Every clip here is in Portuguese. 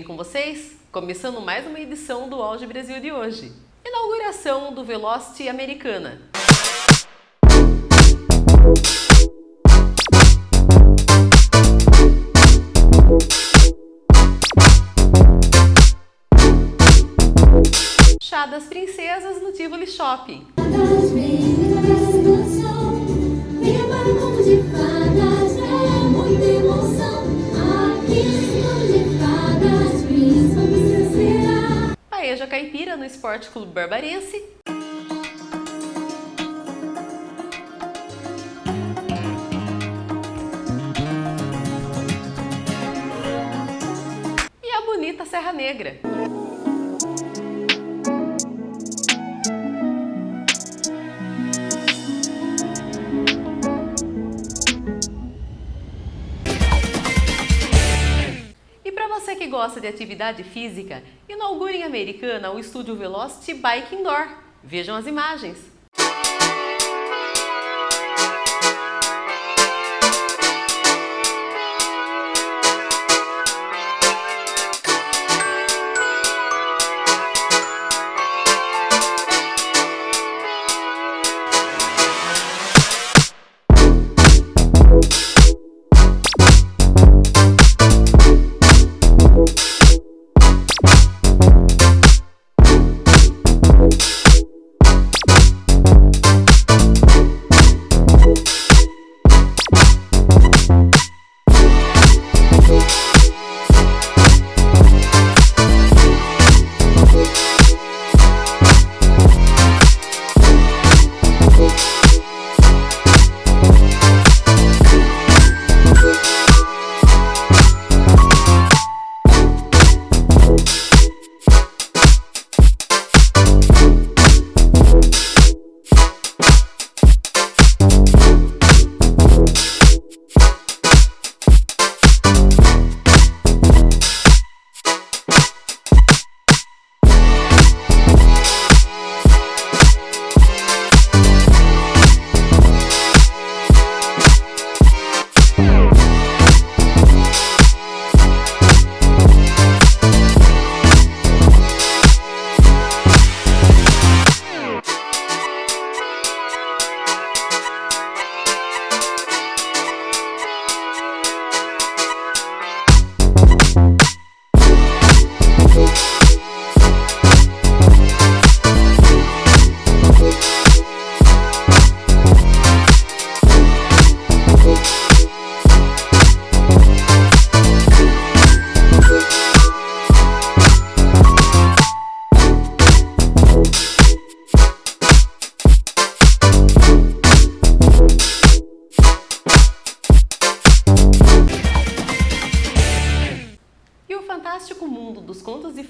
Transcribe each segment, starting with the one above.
Bem com vocês? Começando mais uma edição do Auge Brasil de hoje. Inauguração do Velocity Americana. Chá das Princesas no Tivoli Shopping. No Esporte Clube Barbarense. E a bonita Serra Negra. Gosta de atividade física, inaugure em Americana o estúdio Velocity Bike Indoor. Vejam as imagens.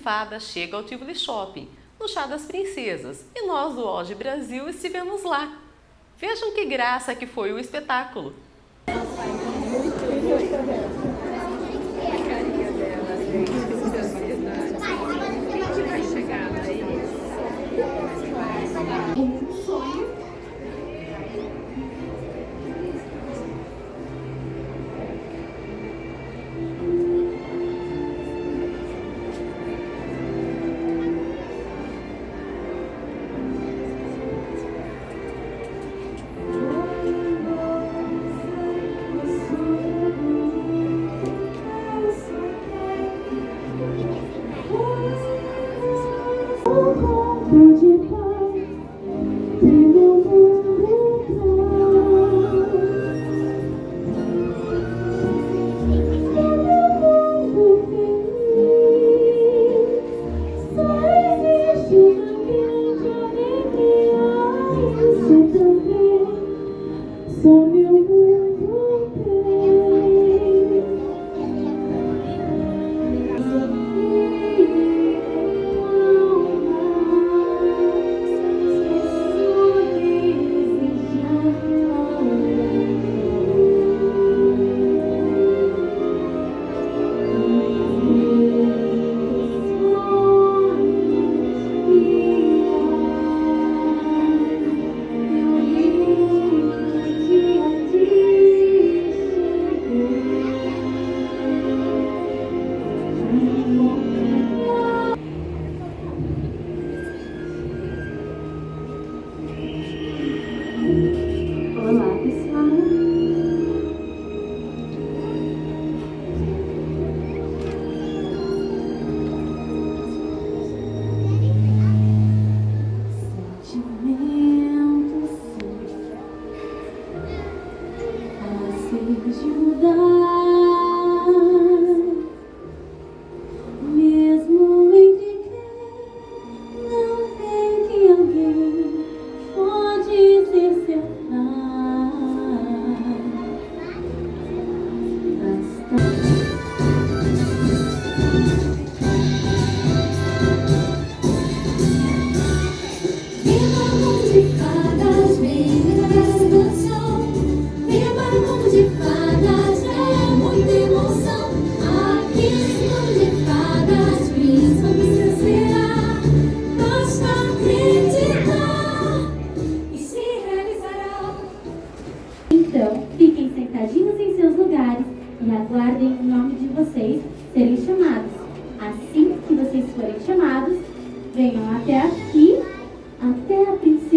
Fadas chega ao Tivoli Shopping, no Chá das Princesas, e nós do Hoje Brasil estivemos lá. Vejam que graça que foi o espetáculo!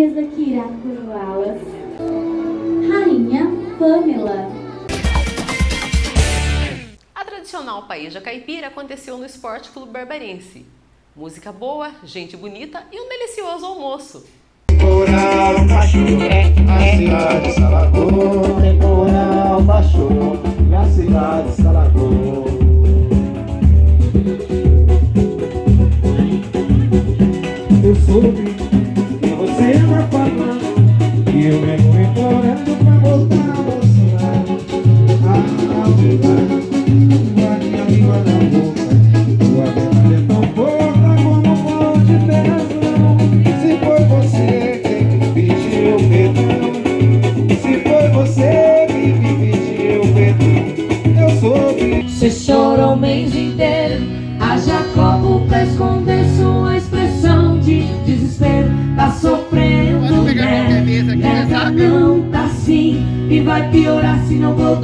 A princesa que irá coroá-las. Rainha Pamela. A tradicional paeja caipira aconteceu no Esporte Clube Barbarense. Música boa, gente bonita e um delicioso almoço. Temporal baixou, a cidade se alagou. Temporal baixou, e a cidade se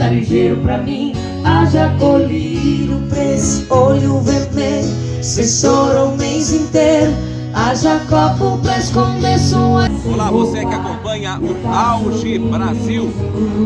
voltar ligeiro pra mim. Haja colírio pra esse olho vermelho, chora o mês inteiro. Haja copo pra esconder sua Olá, você que acompanha o Auge Brasil.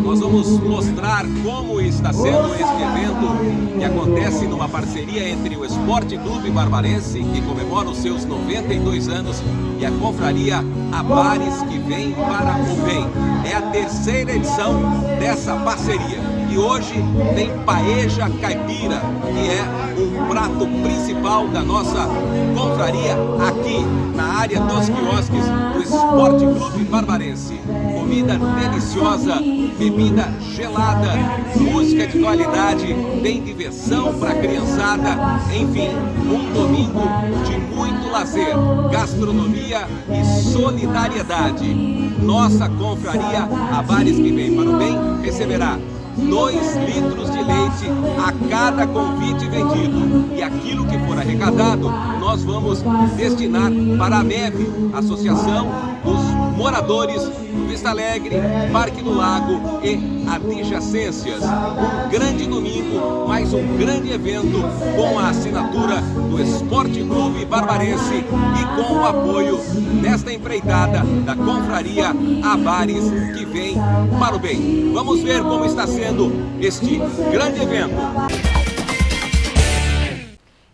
Nós vamos mostrar como está sendo este evento que acontece numa parceria entre o Esporte Clube Barbarense, que comemora os seus 92 anos, e a confraria Abares, que vem para o bem. É a terceira edição dessa parceria. E hoje tem paeja caipira, que é um prato principal da nossa confraria aqui na área dos quiosques do Esporte Clube Barbarense. Comida deliciosa, bebida gelada, música de qualidade, tem diversão para criançada, enfim, um domingo de muito lazer, gastronomia e solidariedade. Nossa confraria Abares que vem para o bem receberá 2 litros de leite a cada convite vendido. E aquilo que for arrecadado, nós vamos destinar para a MEV, Associação dos Moradores do Vista Alegre, Parque do Lago e adjacências. Um grande domingo, mais um grande evento com a assinatura do Esporte Clube Barbarense e com o apoio nesta empreitada da Confraria Abares que vem para o bem. Vamos ver como está sendo este grande evento.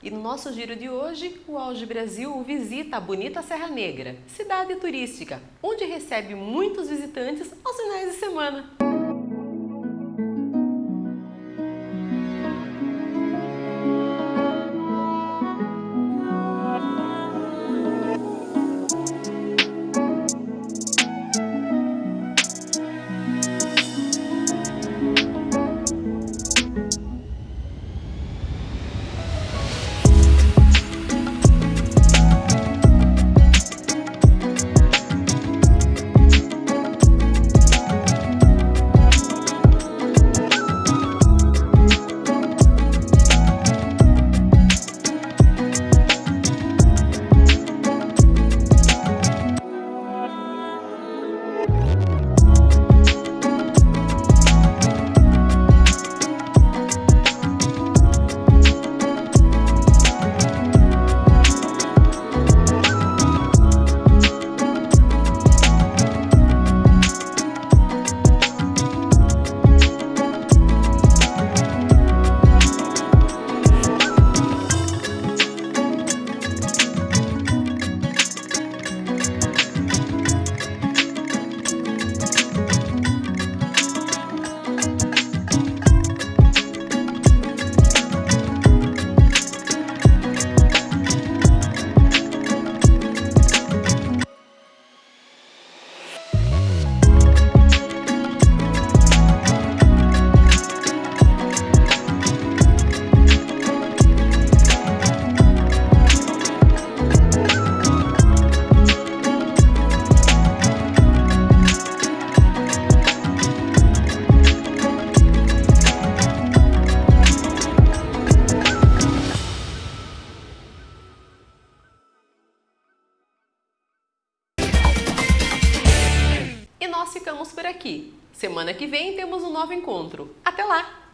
E no nosso giro de hoje, o Auge Brasil visita a bonita Serra Negra, cidade turística, onde recebe muitos visitantes aos finais de semana. Ficamos por aqui. Semana que vem temos um novo encontro. Até lá!